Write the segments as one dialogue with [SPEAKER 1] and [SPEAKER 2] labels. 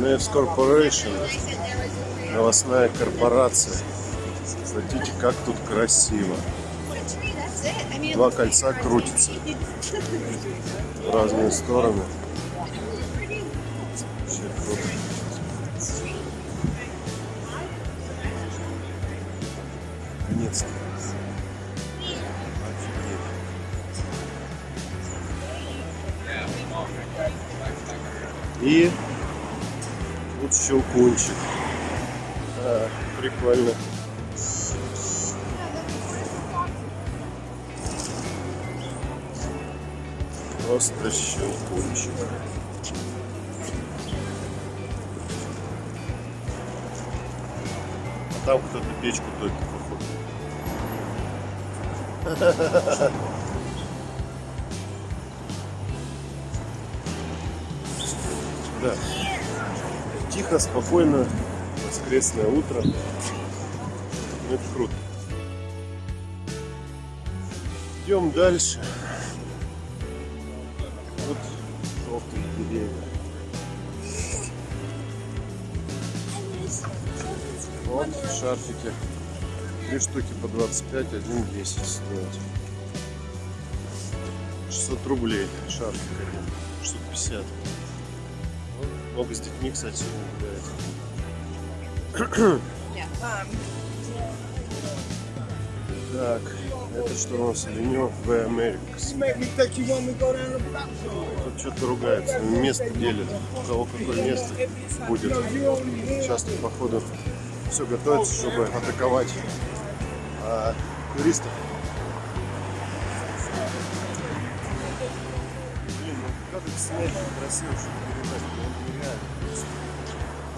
[SPEAKER 1] Nevs Corporation, новостная корпорация. Смотрите, как тут красиво. Два кольца крутятся в разные стороны. Вообще круто. И тут щелкунчик. А, прикольно. Просто щелкунчик. А там кто-то печку топит, походу. Да. Тихо, спокойно, воскресное утро. Ну, это круто. Идем дальше. Вот желтые деревья. Вот шарфики. Три штуки по 25, один 10 стоит. 600 рублей шарфик один. 650. Много с детьми, кстати, сегодня гуляет. Так, это что у нас? Авеню в Америкас. Тут что-то ругается, место делит. У кого какое место будет. Сейчас тут, походу, все готовится, чтобы атаковать а, туристов. Блин, ну как это снять красиво, чтобы передать?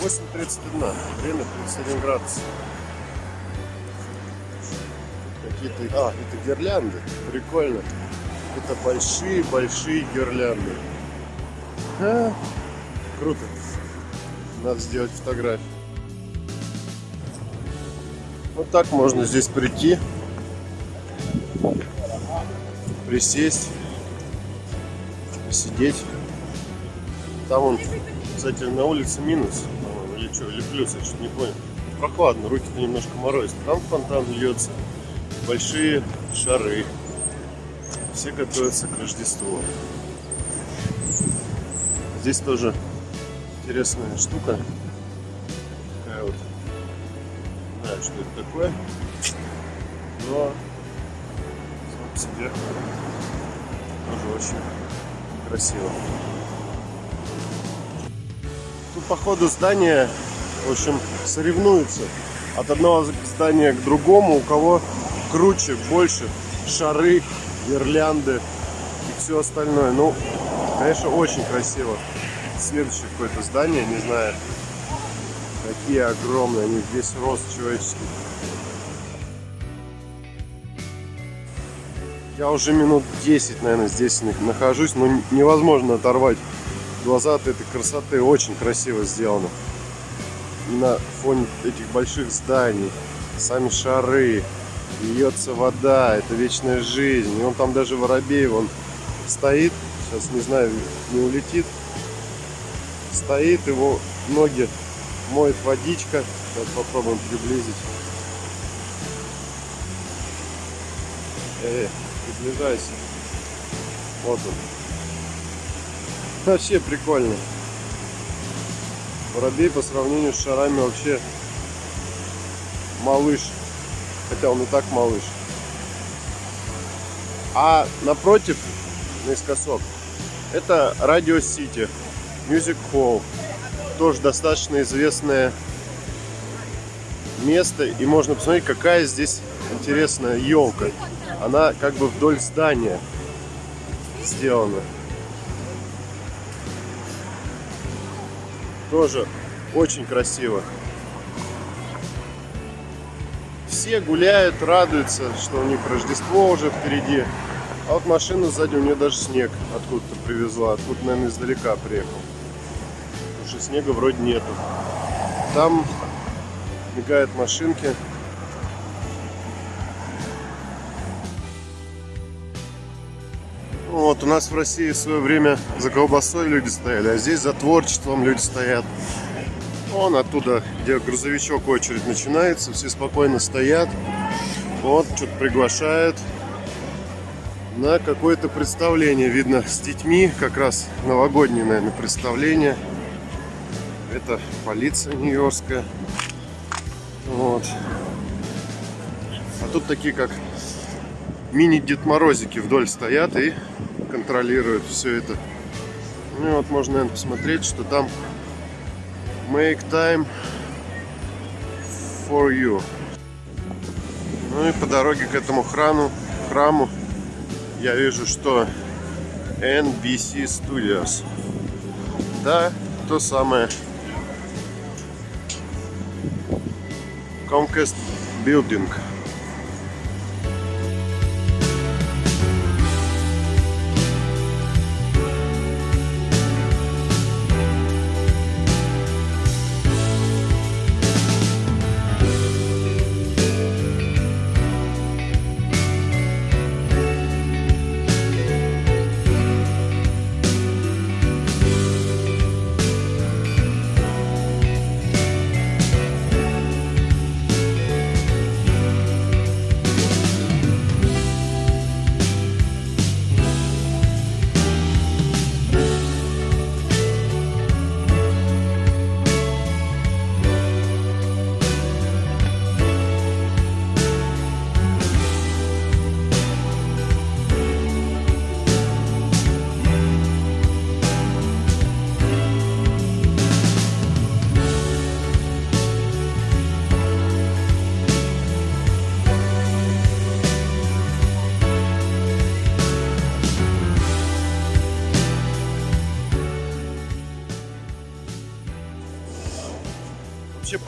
[SPEAKER 1] Ну, нереально. 8.31, время 31 градус. Какие-то, а, это гирлянды, прикольно. Это большие-большие гирлянды. А, круто. Надо сделать фотографию. Вот так можно здесь прийти, присесть, посидеть. Там он, кстати, на улице минус, или что, или плюс, я что-то не понял. Прохладно, руки-то немножко морозят. Там фонтан льется, большие шары. Все готовятся к Рождеству. Здесь тоже интересная штука. Такая вот не знаю, что это такое, но сам по себе тоже очень красиво. Тут походу здания, в общем, соревнуются от одного здания к другому, у кого круче, больше шары, гирлянды и все остальное. Ну, конечно, очень красиво. Следующее какое-то здание, не знаю, Какие огромные, они весь рост человеческий. Я уже минут 10, наверное, здесь нахожусь, но невозможно оторвать глаза от этой красоты. Очень красиво сделано. И на фоне этих больших зданий, сами шары, льется вода, это вечная жизнь. И он там даже воробей, он стоит, сейчас не знаю, не улетит, стоит, его ноги моет водичка. Сейчас попробуем приблизить. Эй, приближайся. Вот он. Вообще прикольно. Воробей по сравнению с шарами вообще малыш. Хотя он и так малыш. А напротив, наискосок, это Радио Сити, Music Hall тоже достаточно известное место. И можно посмотреть, какая здесь интересная елка. Она как бы вдоль здания сделана. Тоже очень красиво. Все гуляют, радуются, что у них Рождество уже впереди. А вот машина сзади, у нее даже снег откуда-то привезла. Откуда, наверное, издалека приехал что снега вроде нету. Там мигают машинки. Вот у нас в России в свое время за колбасой люди стояли, а здесь за творчеством люди стоят. Вон оттуда, где грузовичок очередь начинается, все спокойно стоят. Вот, что-то приглашают на какое-то представление. Видно, с детьми, как раз новогоднее, наверное, представление. Это полиция нью-йоркская. Вот. А тут такие, как мини-Дед Морозики вдоль стоят и контролируют все это. Ну и вот можно, наверное, посмотреть, что там Make time for you. Ну и по дороге к этому храму, храму я вижу, что NBC Studios. Да, то самое. Comcast Building.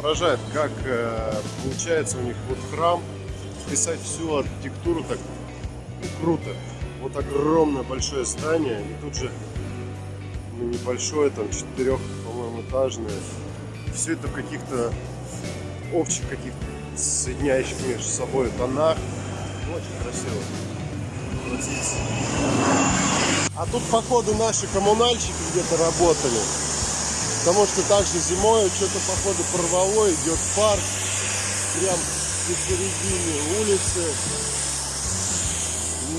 [SPEAKER 1] Поражает, как э, получается у них вот храм вписать всю архитектуру так ну, круто. Вот огромное большое здание, и тут же ну, небольшое, там четырех, по-моему, этажное. Все это в каких-то общих, каких-то соединяющих между собой тонах. Очень красиво. Красиво. А тут, походу, наши коммунальщики где-то работали. Потому что также зимой что-то походу порвало, идет парк прям посередине улицы.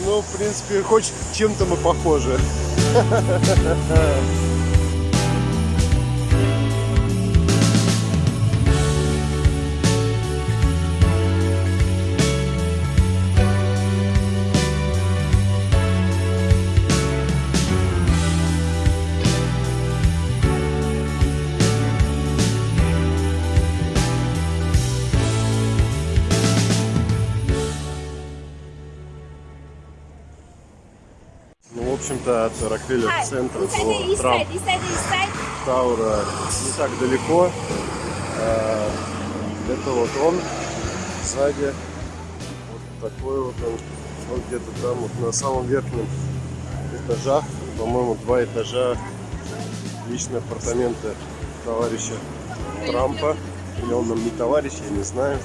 [SPEAKER 1] Ну, в принципе, хоть чем-то мы похожи. общем-то, от Рокфеллер центра до Трамп Таура не так далеко. А, Это вот он сзади. Вот такой вот он. Вот где-то там, вот на самом верхнем этажах, по-моему, два этажа личные апартаменты товарища Трампа. Или он нам не товарищ, я не знаю.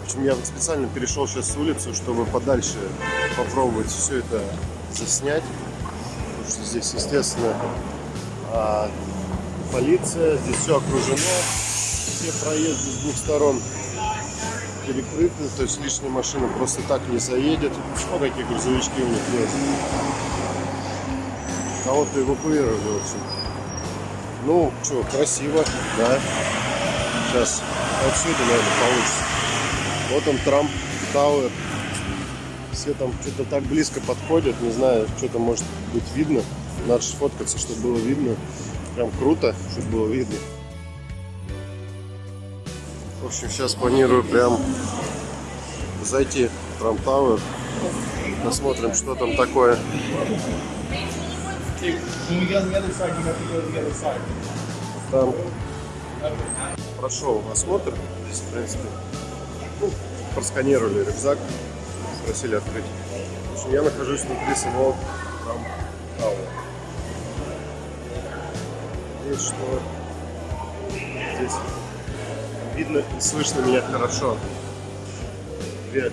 [SPEAKER 1] В общем, я специально перешел сейчас с улицы, чтобы подальше попробовать все это заснять. Потому что здесь, естественно, а, полиция, здесь все окружено, все проезды с двух сторон перекрыты, то есть лишняя машина просто так не заедет. Вот какие грузовички у них есть. Кого-то эвакуировали, в общем. Ну, что, красиво, да. Сейчас отсюда, наверное, получится. Вот он, Трамп Тауэр. Все там что-то так близко подходят. Не знаю, что там может быть видно. Надо сфоткаться, чтобы было видно. Прям круто, чтобы было видно. В общем, сейчас планирую прям зайти в Трамп Тауэр. Посмотрим, что там такое. Там прошел осмотр. Здесь, в принципе, ну, просканировали рюкзак, спросили открыть. Общем, я нахожусь внутри самого там Тауэра. Надеюсь, что здесь видно и слышно меня хорошо. Привет.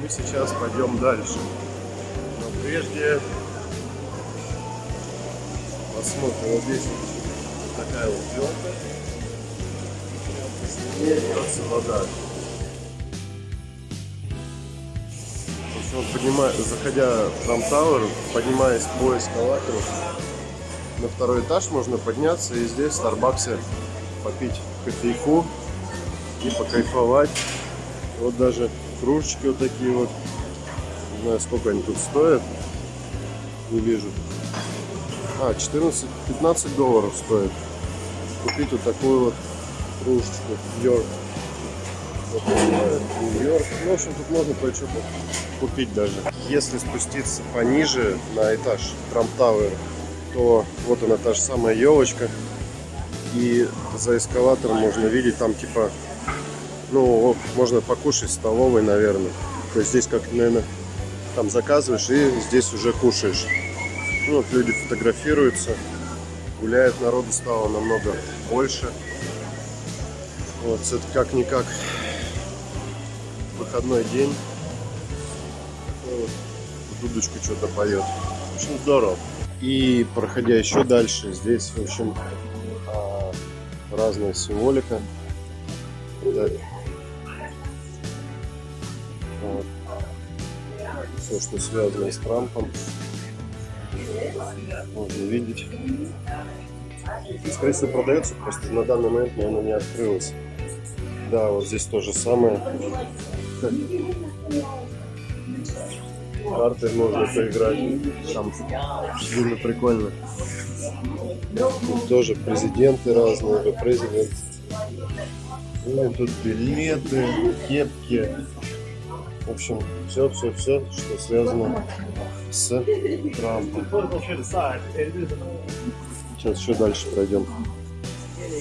[SPEAKER 1] Мы сейчас пойдем дальше. Но прежде Посмотрим, вот здесь такая вот елка. И льется вода. Общем, вот поднима- заходя в Трам Тауэр, поднимаясь по эскалатору, на второй этаж можно подняться и здесь в Старбаксе попить кофейку и покайфовать. Вот даже кружечки вот такие вот. Не знаю, сколько они тут стоят. Не вижу. А, 14-15 долларов стоит. Купить вот такую вот кружечку. Йорк. Вот. Нью-Йорк. Ну, в общем, тут можно кое-что купить даже. Если спуститься пониже на этаж Трамп Тауэр, то вот она та же самая елочка. И за эскалатором можно видеть там типа, ну, можно покушать столовой, наверное. То есть здесь как, наверное, там заказываешь и здесь уже кушаешь. Ну, вот люди фотографируются, гуляет, народу стало намного больше. Вот, это как-никак выходной день. Вот, дудочку что-то поет. Общем, здорово. И проходя еще дальше, здесь, в общем, а, разная символика. Вот. Все, что связано с Трампом, можно видеть. Скорее всего, продается, просто на данный момент, наверное, не открылось. Да, вот здесь то же самое. Карты можно поиграть. Там видно прикольно. Тут тоже президенты разные, президент. Ну тут билеты, кепки. В общем, все, все, все, что связано с Трампом. Сейчас еще дальше пройдем.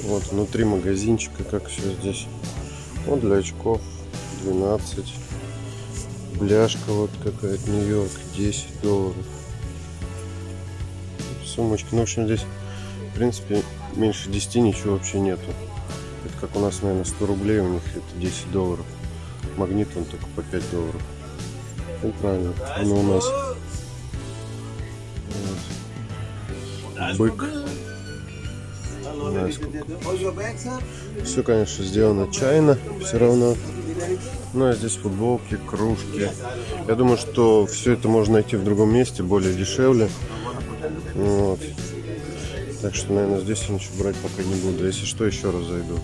[SPEAKER 1] Вот внутри магазинчика, как все здесь. Вот для очков 12. Бляшка вот какая-то Нью-Йорк 10 долларов. Сумочки. Ну, в общем, здесь, в принципе, меньше 10 ничего вообще нету. Это как у нас, наверное, 100 рублей, у них это 10 долларов. Магнит он только по 5 долларов. Ну, правильно. Он у нас. Вот. Бык. Все, конечно, сделано чайно, все равно. Ну, а здесь футболки, кружки. Я думаю, что все это можно найти в другом месте, более дешевле. Вот. Так что, наверное, здесь я ничего брать пока не буду. Если что, еще раз зайду.